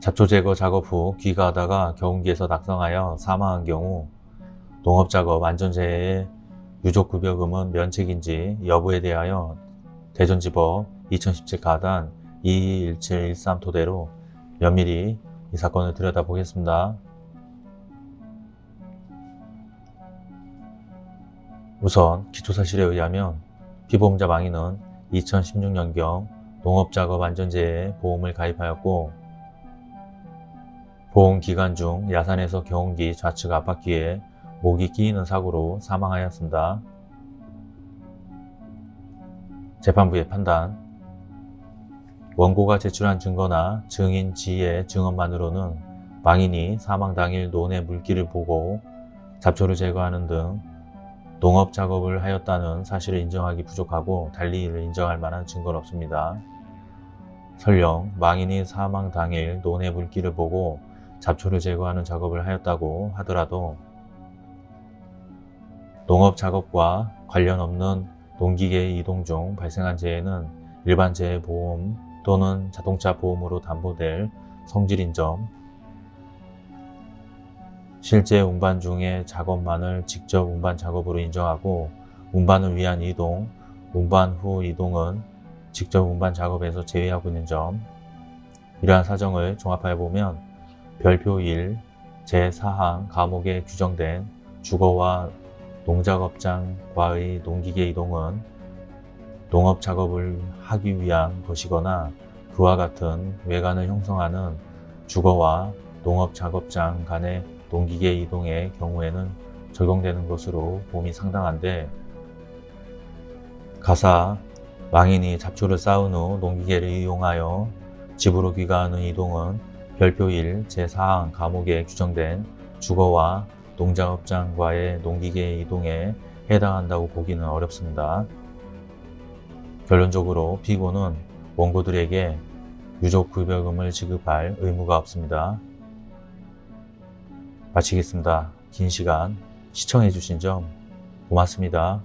잡초 제거 작업 후 귀가하다가 경운기에서 낙성하여 사망한 경우 농업작업 안전재해의 유족급여금은 면책인지 여부에 대하여 대전지법 2017 가단 221713 토대로 면밀히 이 사건을 들여다보겠습니다. 우선 기초사실에 의하면 피보험자 망인은 2016년경 농업작업 안전재해 보험을 가입하였고 보험 기간 중 야산에서 경운기 좌측 앞바퀴에 목이 끼이는 사고로 사망하였습니다. 재판부의 판단 원고가 제출한 증거나 증인 지의 증언만으로는 망인이 사망 당일 논의 물기를 보고 잡초를 제거하는 등 농업 작업을 하였다는 사실을 인정하기 부족하고 달리 이를 인정할 만한 증거는 없습니다. 설령 망인이 사망 당일 논의 물기를 보고 잡초를 제거하는 작업을 하였다고 하더라도 농업 작업과 관련 없는 농기계 이동 중 발생한 재해는 일반 재해 보험 또는 자동차 보험으로 담보될 성질인 점 실제 운반 중의 작업만을 직접 운반 작업으로 인정하고 운반을 위한 이동, 운반 후 이동은 직접 운반 작업에서 제외하고 있는 점. 이러한 사정을 종합하여 보면 별표 1 제4항 감옥에 규정된 주거와 농작업장과의 농기계 이동은 농업 작업을 하기 위한 것이거나 그와 같은 외관을 형성하는 주거와 농업 작업장 간의 농기계 이동의 경우에는 적용되는 것으로 봄이 상당한데 가사 망인이 잡초를 쌓은 후 농기계를 이용하여 집으로 귀가하는 이동은 별표 1 제4항 감옥에 규정된 주거와 농작업장과의 농기계 이동에 해당한다고 보기는 어렵습니다. 결론적으로 피고는 원고들에게 유족급여금을 지급할 의무가 없습니다. 마치겠습니다. 긴 시간 시청해주신 점 고맙습니다.